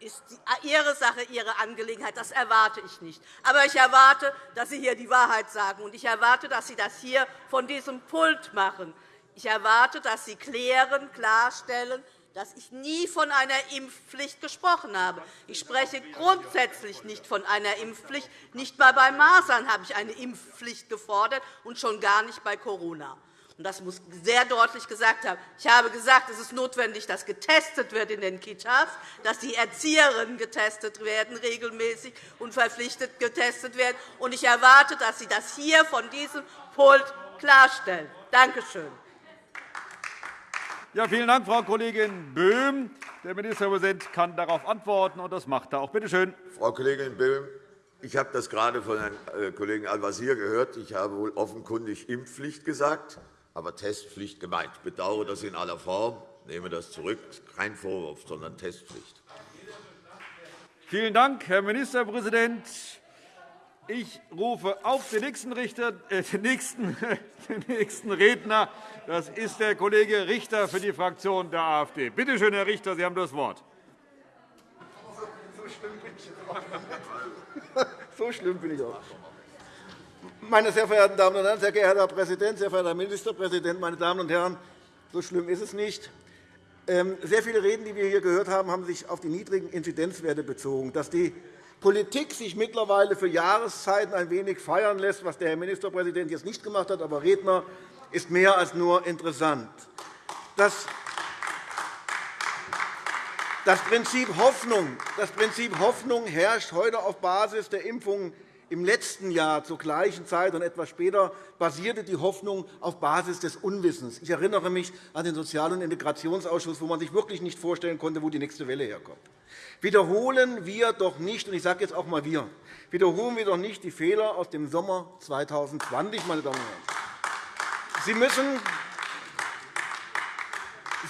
ist Ihre Sache, Ihre Angelegenheit. Das erwarte ich nicht. Aber ich erwarte, dass Sie hier die Wahrheit sagen. Und ich erwarte, dass Sie das hier von diesem Pult machen. Ich erwarte, dass Sie klären, klarstellen, dass ich nie von einer Impfpflicht gesprochen habe. Ich spreche grundsätzlich nicht von einer Impfpflicht. Nicht einmal bei Masern habe ich eine Impfpflicht gefordert, und schon gar nicht bei Corona. Das muss sehr deutlich gesagt haben. Ich habe gesagt, es ist notwendig, dass getestet wird in den Kitas, dass die Erzieherinnen getestet werden, regelmäßig und verpflichtet getestet werden. Ich erwarte, dass Sie das hier von diesem Pult klarstellen. Danke schön. Ja, vielen Dank, Frau Kollegin Böhm. Der Ministerpräsident kann darauf antworten, und das macht er auch. Bitte schön. Frau Kollegin Böhm, ich habe das gerade von Herrn äh, Kollegen Al-Wazir gehört. Ich habe wohl offenkundig Impfpflicht gesagt, aber Testpflicht gemeint. Ich bedauere das in aller Form. Ich nehme das zurück. Kein Vorwurf, sondern Testpflicht. Vielen Dank, Herr Ministerpräsident. Ich rufe auf den nächsten, Richter, äh, den nächsten, den nächsten Redner. Das ist der Kollege Richter für die Fraktion der AfD. Bitte schön, Herr Richter, Sie haben das Wort. So schlimm bin ich auch. Meine sehr verehrten Damen und Herren, sehr geehrter Herr Präsident, sehr verehrter Herr Ministerpräsident, meine Damen und Herren! So schlimm ist es nicht. Ähm, sehr viele Reden, die wir hier gehört haben, haben sich auf die niedrigen Inzidenzwerte bezogen. Dass die Politik sich mittlerweile für Jahreszeiten ein wenig feiern lässt, was der Herr Ministerpräsident jetzt nicht gemacht hat, aber Redner, ist mehr als nur interessant. Das Das Prinzip Hoffnung, das Prinzip Hoffnung herrscht heute auf Basis der Impfungen im letzten Jahr zur gleichen Zeit und etwas später basierte die Hoffnung auf Basis des Unwissens. Ich erinnere mich an den Sozial- und Integrationsausschuss, wo man sich wirklich nicht vorstellen konnte, wo die nächste Welle herkommt. Wiederholen wir doch nicht, und ich sage jetzt auch einmal wir, wiederholen wir doch nicht die Fehler aus dem Sommer 2020, meine Damen und Herren. Sie müssen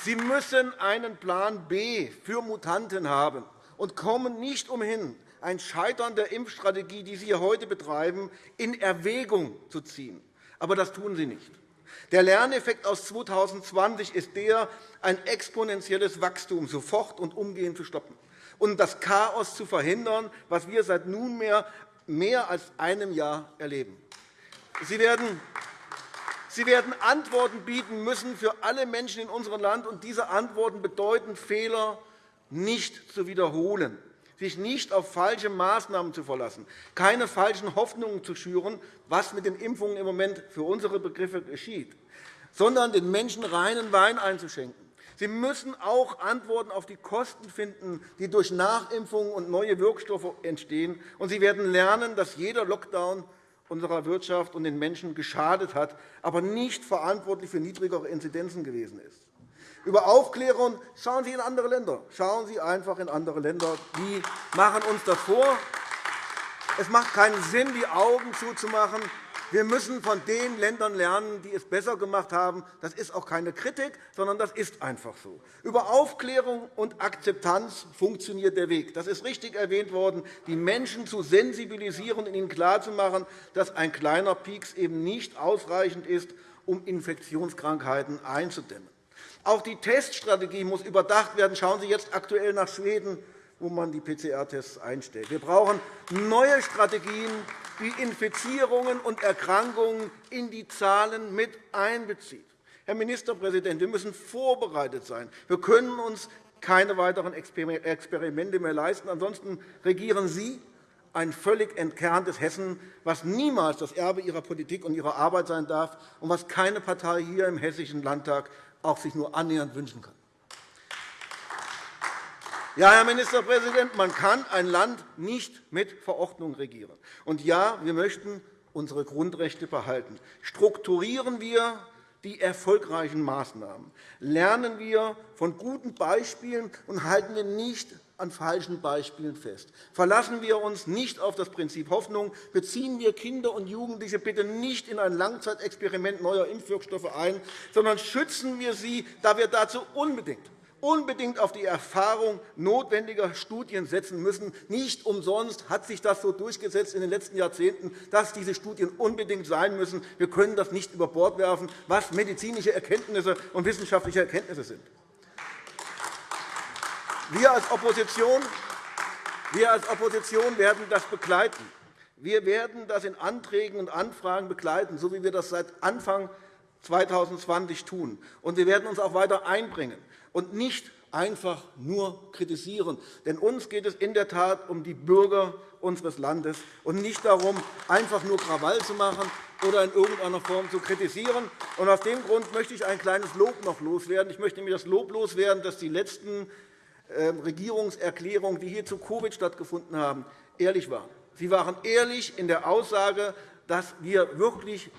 Sie müssen einen Plan B für Mutanten haben und kommen nicht umhin, ein Scheitern der Impfstrategie, die Sie heute betreiben, in Erwägung zu ziehen. Aber das tun Sie nicht. Der Lerneffekt aus 2020 ist der, ein exponentielles Wachstum sofort und umgehend zu stoppen und das Chaos zu verhindern, was wir seit nunmehr mehr als einem Jahr erleben. Sie werden Sie werden Antworten bieten müssen für alle Menschen in unserem Land, und diese Antworten bedeuten, Fehler nicht zu wiederholen sich nicht auf falsche Maßnahmen zu verlassen, keine falschen Hoffnungen zu schüren, was mit den Impfungen im Moment für unsere Begriffe geschieht, sondern den Menschen reinen Wein einzuschenken. Sie müssen auch Antworten auf die Kosten finden, die durch Nachimpfungen und neue Wirkstoffe entstehen. Und Sie werden lernen, dass jeder Lockdown unserer Wirtschaft und den Menschen geschadet hat, aber nicht verantwortlich für niedrigere Inzidenzen gewesen ist. Über Aufklärung schauen Sie in andere Länder. Schauen Sie einfach in andere Länder. Die machen uns das vor. Es macht keinen Sinn, die Augen zuzumachen. Wir müssen von den Ländern lernen, die es besser gemacht haben. Das ist auch keine Kritik, sondern das ist einfach so. Über Aufklärung und Akzeptanz funktioniert der Weg. Das ist richtig erwähnt worden, die Menschen zu sensibilisieren und ihnen klarzumachen, dass ein kleiner Pieks eben nicht ausreichend ist, um Infektionskrankheiten einzudämmen. Auch die Teststrategie muss überdacht werden. Schauen Sie jetzt aktuell nach Schweden, wo man die PCR-Tests einstellt. Wir brauchen neue Strategien, die Infizierungen und Erkrankungen in die Zahlen mit einbezieht. Herr Ministerpräsident, wir müssen vorbereitet sein. Wir können uns keine weiteren Experimente mehr leisten. Ansonsten regieren Sie ein völlig entkerntes Hessen, was niemals das Erbe Ihrer Politik und Ihrer Arbeit sein darf und was keine Partei hier im Hessischen Landtag auch sich nur annähernd wünschen kann. Ja, Herr Ministerpräsident, man kann ein Land nicht mit Verordnung regieren. Und ja, wir möchten unsere Grundrechte behalten. Strukturieren wir die erfolgreichen Maßnahmen. Lernen wir von guten Beispielen und halten wir nicht an falschen Beispielen fest. Verlassen wir uns nicht auf das Prinzip Hoffnung. Beziehen wir Kinder und Jugendliche bitte nicht in ein Langzeitexperiment neuer Impfwirkstoffe ein, sondern schützen wir sie, da wir dazu unbedingt unbedingt auf die Erfahrung notwendiger Studien setzen müssen. Nicht umsonst hat sich das so durchgesetzt in den letzten Jahrzehnten, dass diese Studien unbedingt sein müssen. Wir können das nicht über Bord werfen, was medizinische Erkenntnisse und wissenschaftliche Erkenntnisse sind. Wir als Opposition wir als Opposition werden das begleiten. Wir werden das in Anträgen und Anfragen begleiten, so wie wir das seit Anfang 2020 tun. Und wir werden uns auch weiter einbringen und nicht einfach nur kritisieren. Denn uns geht es in der Tat um die Bürger unseres Landes und nicht darum, einfach nur Krawall zu machen oder in irgendeiner Form zu kritisieren. Und aus dem Grund möchte ich ein kleines Lob noch loswerden. Ich möchte nämlich das Lob loswerden, dass die letzten Regierungserklärungen, die hier zu Covid stattgefunden haben, ehrlich waren. Sie waren ehrlich in der Aussage, dass wir wirklich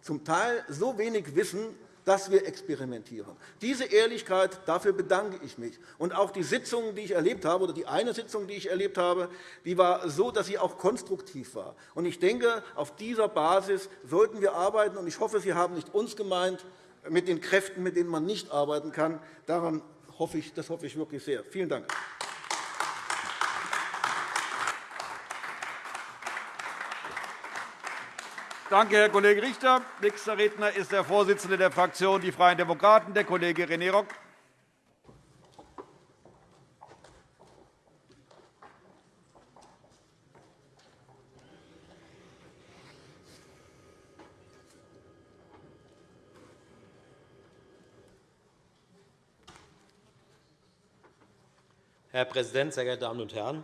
zum Teil so wenig wissen, dass wir experimentieren. Diese Ehrlichkeit, dafür bedanke ich mich. Und auch die Sitzungen, die ich erlebt habe, oder die eine Sitzung, die ich erlebt habe, die war so, dass sie auch konstruktiv war. Und ich denke, auf dieser Basis sollten wir arbeiten. Und ich hoffe, Sie haben nicht uns gemeint mit den Kräften, mit denen man nicht arbeiten kann. Daran hoffe ich, das hoffe ich wirklich sehr. Vielen Dank. Danke, Herr Kollege Richter. Nächster Redner ist der Vorsitzende der Fraktion Die Freien Demokraten, der Kollege René Rock. Herr Präsident, sehr geehrte Damen und Herren!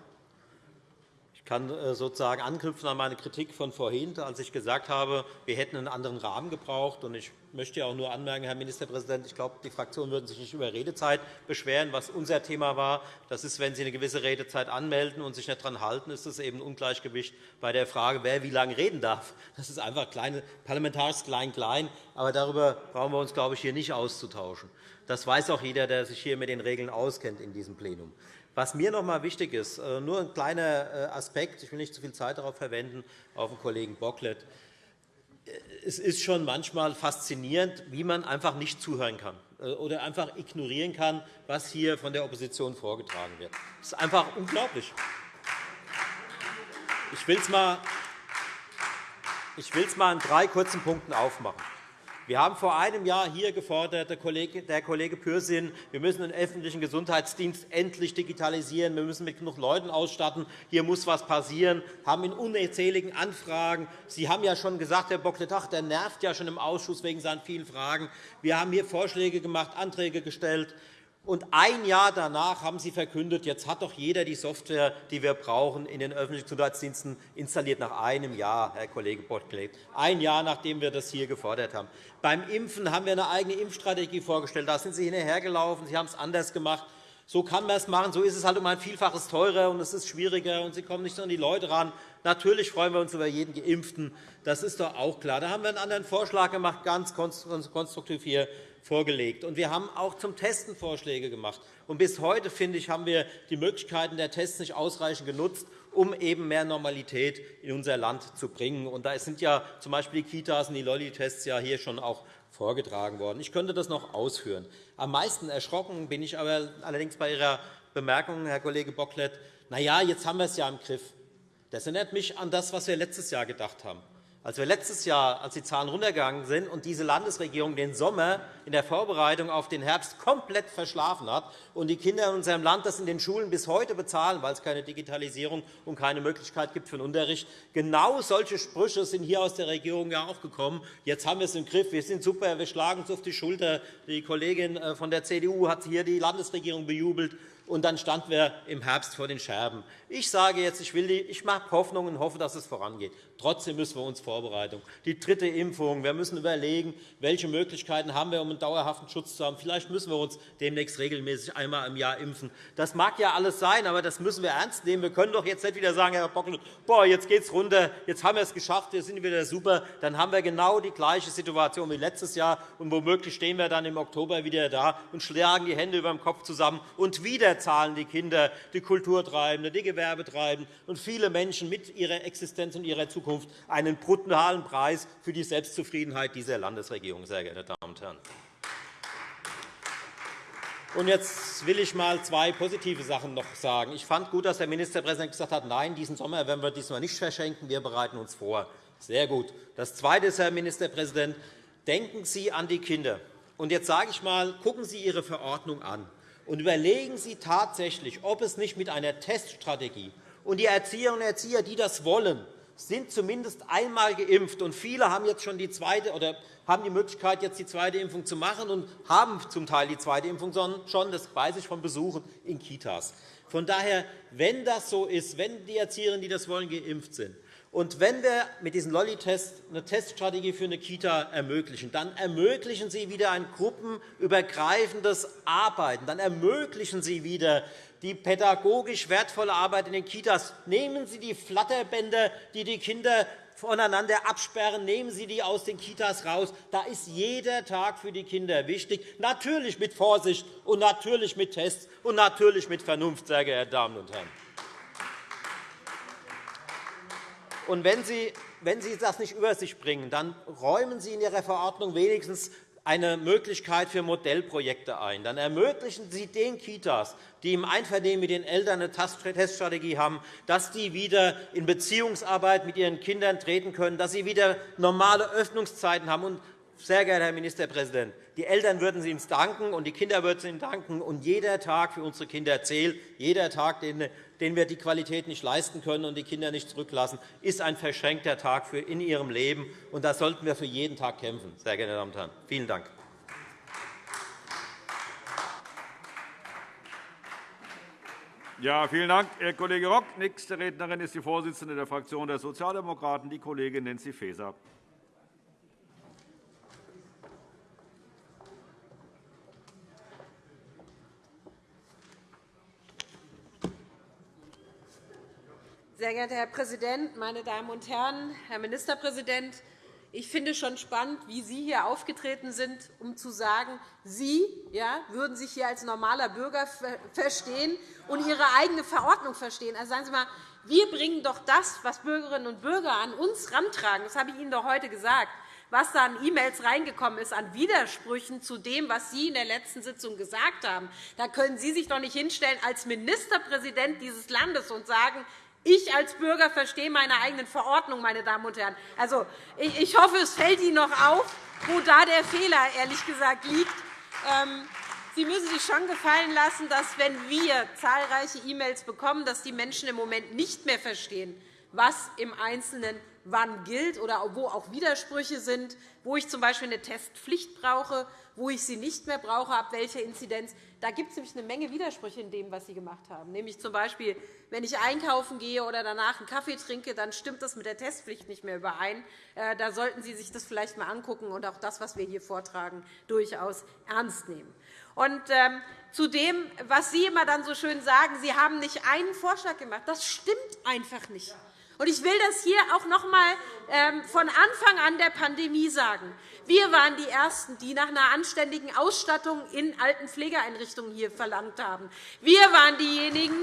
Ich kann äh, sozusagen anknüpfen an meine Kritik von vorhin, als ich gesagt habe, wir hätten einen anderen Rahmen gebraucht. Ich möchte auch nur anmerken, Herr Ministerpräsident, ich glaube, die Fraktionen würden sich nicht über Redezeit beschweren. Was unser Thema war, das ist, wenn Sie eine gewisse Redezeit anmelden und sich nicht daran halten, ist es eben ein Ungleichgewicht bei der Frage, wer wie lange reden darf. Das ist einfach kleine, parlamentarisch klein-klein. Aber darüber brauchen wir uns, glaube ich, hier nicht auszutauschen. Das weiß auch jeder, der sich hier mit den Regeln auskennt in diesem Plenum. Was mir noch einmal wichtig ist, äh, nur ein kleiner äh, Aspekt, ich will nicht zu viel Zeit darauf verwenden, auf den Kollegen Bocklet. Äh, es ist schon manchmal faszinierend, wie man einfach nicht zuhören kann oder einfach ignorieren kann, was hier von der Opposition vorgetragen wird. Das ist einfach unglaublich. Ich will es mal, ich will es mal in drei kurzen Punkten aufmachen. Wir haben vor einem Jahr hier gefordert, der Kollege, Pürsün, wir müssen den öffentlichen Gesundheitsdienst endlich digitalisieren. Wir müssen mit genug Leuten ausstatten. Hier muss etwas passieren. Wir haben in unzähligen Anfragen. Sie haben ja schon gesagt, Herr Bockletach, der nervt ja schon im Ausschuss wegen seinen vielen Fragen. Wir haben hier Vorschläge gemacht, Anträge gestellt. Und ein Jahr danach haben Sie verkündet, jetzt hat doch jeder die Software, die wir brauchen, in den öffentlichen Gesundheitsdiensten installiert. Nach einem Jahr, Herr Kollege Bottkleeb. Ein Jahr, nachdem wir das hier gefordert haben. Beim Impfen haben wir eine eigene Impfstrategie vorgestellt. Da sind Sie hinterhergelaufen. Sie haben es anders gemacht. So kann man es machen. So ist es halt um ein Vielfaches teurer und es ist schwieriger und Sie kommen nicht an die Leute ran. Natürlich freuen wir uns über jeden Geimpften. Das ist doch auch klar. Da haben wir einen anderen Vorschlag gemacht, ganz konstruktiv hier vorgelegt. Und wir haben auch zum Testen Vorschläge gemacht. Und bis heute, finde ich, haben wir die Möglichkeiten der Tests nicht ausreichend genutzt, um eben mehr Normalität in unser Land zu bringen. Und da sind ja z. B. die Kitas und die Lolli-Tests ja hier schon auch vorgetragen worden. Ich könnte das noch ausführen. Am meisten erschrocken bin ich aber allerdings bei Ihrer Bemerkung, Herr Kollege Bocklet, na ja, jetzt haben wir es ja im Griff. Das erinnert mich an das, was wir letztes Jahr gedacht haben. Als wir letztes Jahr, als die Zahlen runtergegangen sind und diese Landesregierung den Sommer in der Vorbereitung auf den Herbst komplett verschlafen hat und die Kinder in unserem Land das in den Schulen bis heute bezahlen, weil es keine Digitalisierung und keine Möglichkeit gibt für den Unterricht. Genau solche Sprüche sind hier aus der Regierung ja auch gekommen. Jetzt haben wir es im Griff. Wir sind super. Wir schlagen uns auf die Schulter. Die Kollegin äh, von der CDU hat hier die Landesregierung bejubelt und dann standen wir im Herbst vor den Scherben. Ich sage jetzt, ich, will die, ich mache Hoffnung und hoffe, dass es vorangeht. Trotzdem müssen wir uns vorbereiten. Die dritte Impfung. Wir müssen überlegen, welche Möglichkeiten haben wir, um einen dauerhaften Schutz zu haben. Vielleicht müssen wir uns demnächst regelmäßig einmal im Jahr impfen. Das mag ja alles sein, aber das müssen wir ernst nehmen. Wir können doch jetzt nicht wieder sagen, Herr Bockel, boah, jetzt geht es runter, jetzt haben wir es geschafft, wir sind wieder super. Dann haben wir genau die gleiche Situation wie letztes Jahr. Und womöglich stehen wir dann im Oktober wieder da und schlagen die Hände über dem Kopf zusammen. Und wieder zahlen die Kinder, die Kulturtreibenden, die Gewerbetreibenden und viele Menschen mit ihrer Existenz und ihrer Zukunft einen brutalen Preis für die Selbstzufriedenheit dieser Landesregierung, sehr geehrte Damen und Herren. Jetzt will ich einmal zwei positive Sachen noch sagen. Ich fand gut, dass der Ministerpräsident gesagt hat, nein, diesen Sommer werden wir diesmal nicht verschenken, wir bereiten uns vor. Sehr gut. Das Zweite ist, Herr Ministerpräsident, denken Sie an die Kinder. Und jetzt sage ich einmal, gucken Sie Ihre Verordnung an und überlegen Sie tatsächlich, ob es nicht mit einer Teststrategie und die Erzieherinnen und Erzieher, die das wollen, sind zumindest einmal geimpft, und viele haben jetzt schon die zweite oder haben die Möglichkeit, jetzt die zweite Impfung zu machen und haben zum Teil die zweite Impfung schon. Das weiß ich von Besuchen in Kitas. Von daher, wenn das so ist, wenn die Erzieherinnen, die das wollen, geimpft sind, und wenn wir mit diesen Lolli-Tests eine Teststrategie für eine Kita ermöglichen, dann ermöglichen Sie wieder ein gruppenübergreifendes Arbeiten. Dann ermöglichen Sie wieder die pädagogisch wertvolle Arbeit in den Kitas. Nehmen Sie die Flatterbänder, die die Kinder voneinander absperren, nehmen Sie die aus den Kitas raus. Da ist jeder Tag für die Kinder wichtig, natürlich mit Vorsicht und natürlich mit Tests und natürlich mit Vernunft, sehr geehrte Damen und Herren. Und wenn Sie, wenn Sie das nicht über sich bringen, dann räumen Sie in Ihrer Verordnung wenigstens eine Möglichkeit für Modellprojekte ein. Dann ermöglichen Sie den Kitas, die im Einvernehmen mit den Eltern eine Teststrategie haben, dass die wieder in Beziehungsarbeit mit ihren Kindern treten können, dass sie wieder normale Öffnungszeiten haben. Sehr geehrter Herr Ministerpräsident, die Eltern würden Sie uns danken, und die Kinder würden Sie Ihnen danken. Und jeder Tag für unsere Kinder zählt. Jeder Tag, den wir die Qualität nicht leisten können und die Kinder nicht zurücklassen, ist ein verschenkter Tag für in ihrem Leben. Und da sollten wir für jeden Tag kämpfen. Sehr geehrte Damen und Herren, vielen Dank. Ja, vielen Dank, Herr Kollege Rock. Nächste Rednerin ist die Vorsitzende der Fraktion der Sozialdemokraten, die Kollegin Nancy Faeser. Sehr geehrter Herr Präsident, meine Damen und Herren, Herr Ministerpräsident! Ich finde schon spannend, wie Sie hier aufgetreten sind, um zu sagen, Sie ja, würden sich hier als normaler Bürger verstehen und Ihre eigene Verordnung verstehen. Also sagen Sie einmal, wir bringen doch das, was Bürgerinnen und Bürger an uns rantragen. Das habe ich Ihnen doch heute gesagt was da an E-Mails reingekommen ist, an Widersprüchen zu dem, was Sie in der letzten Sitzung gesagt haben. Da können Sie sich doch nicht hinstellen als Ministerpräsident dieses Landes und sagen, ich als Bürger verstehe meine eigenen Verordnungen, meine Damen und Herren. Also, ich hoffe, es fällt Ihnen noch auf, wo da der Fehler ehrlich gesagt liegt. Ähm, Sie müssen sich schon gefallen lassen, dass, wenn wir zahlreiche E-Mails bekommen, dass die Menschen im Moment nicht mehr verstehen, was im Einzelnen wann gilt oder wo auch Widersprüche sind, wo ich z.B. eine Testpflicht brauche, wo ich sie nicht mehr brauche, ab welcher Inzidenz. Da gibt es nämlich eine Menge Widersprüche in dem, was Sie gemacht haben. Nämlich z.B. wenn ich einkaufen gehe oder danach einen Kaffee trinke, dann stimmt das mit der Testpflicht nicht mehr überein. Äh, da sollten Sie sich das vielleicht einmal angucken und auch das, was wir hier vortragen, durchaus ernst nehmen. Und ähm, zu dem, was Sie immer dann so schön sagen, Sie haben nicht einen Vorschlag gemacht. Das stimmt einfach nicht. Ich will das hier auch noch einmal ähm, von Anfang an der Pandemie sagen. Wir waren die Ersten, die nach einer anständigen Ausstattung in alten Pflegeeinrichtungen hier verlangt haben. Wir waren diejenigen,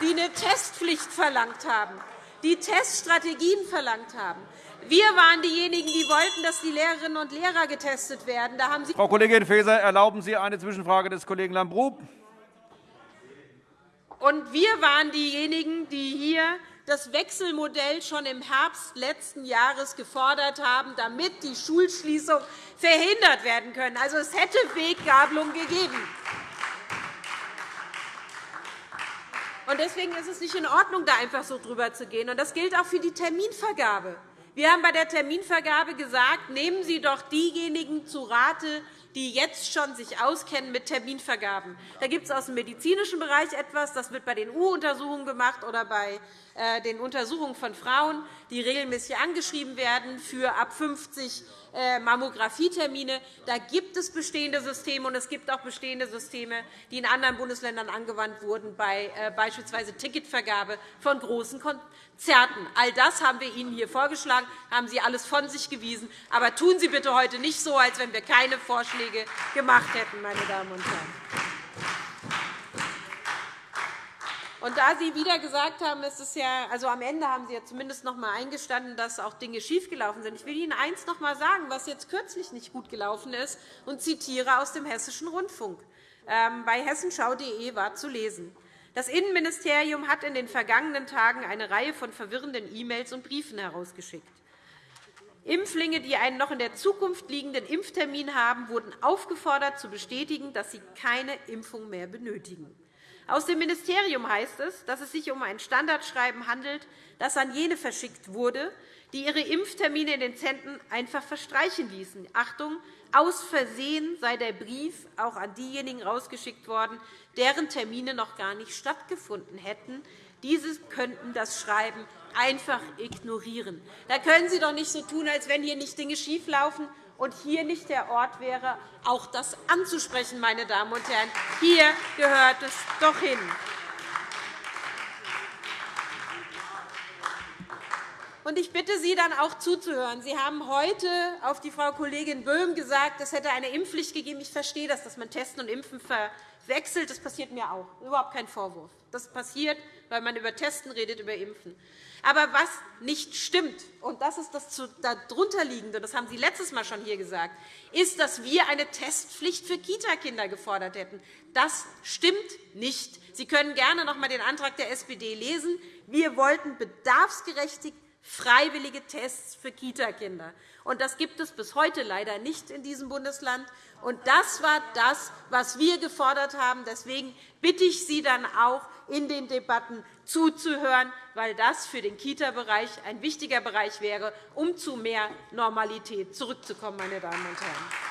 die eine Testpflicht verlangt haben, die Teststrategien verlangt haben. Wir waren diejenigen, die wollten, dass die Lehrerinnen und Lehrer getestet werden. Da haben Sie Frau Kollegin Faeser, erlauben Sie eine Zwischenfrage des Kollegen Lambrou? Und wir waren diejenigen, die hier das Wechselmodell schon im Herbst letzten Jahres gefordert haben, damit die Schulschließung verhindert werden können. Also, es hätte Weggabelung gegeben. Deswegen ist es nicht in Ordnung, da einfach so drüber zu gehen. Das gilt auch für die Terminvergabe. Wir haben bei der Terminvergabe gesagt, nehmen Sie doch diejenigen zu Rate, die jetzt schon sich auskennen mit Terminvergaben. Da gibt es aus dem medizinischen Bereich etwas, das wird bei den U-Untersuchungen gemacht oder bei äh, den Untersuchungen von Frauen, die regelmäßig angeschrieben werden für ab 50 äh, Mammografietermine. Da gibt es bestehende Systeme, und es gibt auch bestehende Systeme, die in anderen Bundesländern angewandt wurden, bei äh, beispielsweise Ticketvergabe von großen Konzerten. All das haben wir Ihnen hier vorgeschlagen, haben Sie alles von sich gewiesen. Aber tun Sie bitte heute nicht so, als wenn wir keine Vorschläge gemacht hätten, meine Damen und Herren. Und da Sie wieder gesagt haben, es ist ja, also am Ende haben Sie ja zumindest noch einmal eingestanden, dass auch Dinge schiefgelaufen sind. Ich will Ihnen eines noch einmal sagen, was jetzt kürzlich nicht gut gelaufen ist, und zitiere aus dem Hessischen Rundfunk. Ähm, bei hessenschau.de war zu lesen. Das Innenministerium hat in den vergangenen Tagen eine Reihe von verwirrenden E-Mails und Briefen herausgeschickt. Impflinge, die einen noch in der Zukunft liegenden Impftermin haben, wurden aufgefordert, zu bestätigen, dass sie keine Impfung mehr benötigen. Aus dem Ministerium heißt es, dass es sich um ein Standardschreiben handelt, das an jene verschickt wurde, die ihre Impftermine in den Zentren einfach verstreichen ließen. Achtung, aus Versehen sei der Brief auch an diejenigen herausgeschickt worden, deren Termine noch gar nicht stattgefunden hätten. Diese könnten das Schreiben einfach ignorieren. Da können Sie doch nicht so tun, als wenn hier nicht Dinge schieflaufen und hier nicht der Ort wäre, auch das anzusprechen. Meine Damen und Herren. Hier gehört es doch hin. Ich bitte Sie dann auch zuzuhören. Sie haben heute auf die Frau Kollegin Böhm gesagt, es hätte eine Impfpflicht gegeben. Ich verstehe das, dass man Testen und Impfen verwechselt. Das passiert mir auch. Überhaupt kein Vorwurf. Das passiert, weil man über Testen redet, über Impfen. Aber was nicht stimmt, und das ist das darunterliegende, das haben Sie letztes Mal schon hier gesagt, ist, dass wir eine Testpflicht für Kitakinder gefordert hätten. Das stimmt nicht. Sie können gerne noch einmal den Antrag der SPD lesen. Wir wollten bedarfsgerechtigt freiwillige Tests für Kitakinder. Das gibt es bis heute leider nicht in diesem Bundesland. das war das, was wir gefordert haben. Deswegen bitte ich Sie dann auch, in den Debatten zuzuhören, weil das für den Kita-Bereich ein wichtiger Bereich wäre, um zu mehr Normalität zurückzukommen. Meine Damen und Herren.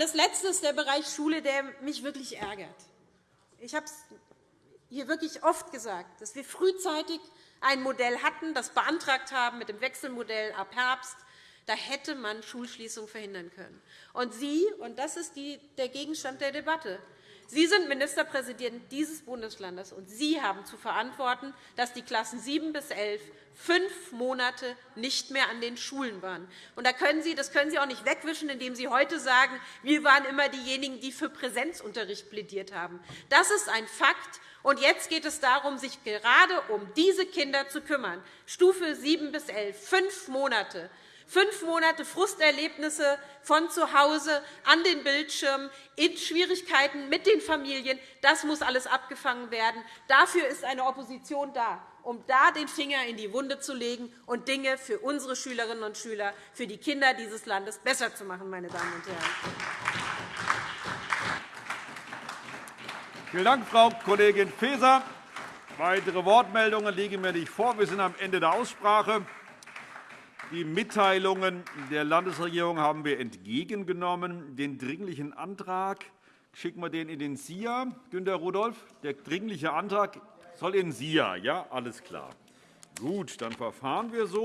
Das Letzte ist der Bereich Schule, der mich wirklich ärgert. Ich habe es hier wirklich oft gesagt, dass wir frühzeitig ein Modell hatten, das beantragt haben mit dem Wechselmodell ab Herbst. Da hätte man Schulschließungen verhindern können. Und Sie, und das ist der Gegenstand der Debatte, Sie sind Ministerpräsident dieses Bundeslandes, und Sie haben zu verantworten, dass die Klassen 7 bis 11 fünf Monate nicht mehr an den Schulen waren. Und das können Sie auch nicht wegwischen, indem Sie heute sagen, wir waren immer diejenigen, die für Präsenzunterricht plädiert haben. Das ist ein Fakt. Und jetzt geht es darum, sich gerade um diese Kinder zu kümmern. Stufe 7 bis 11, fünf Monate. Fünf Monate Frusterlebnisse von zu Hause an den Bildschirmen, in Schwierigkeiten mit den Familien, das muss alles abgefangen werden. Dafür ist eine Opposition da, um da den Finger in die Wunde zu legen und Dinge für unsere Schülerinnen und Schüler, für die Kinder dieses Landes besser zu machen. Meine Damen und Herren. Vielen Dank, Frau Kollegin Faeser. Weitere Wortmeldungen liegen mir nicht vor. Wir sind am Ende der Aussprache. Die Mitteilungen der Landesregierung haben wir entgegengenommen. Den Dringlichen Antrag schicken wir den in den SIA. Günter Rudolph, der Dringliche Antrag soll in SIA. Ja, alles klar. Gut, dann verfahren wir so.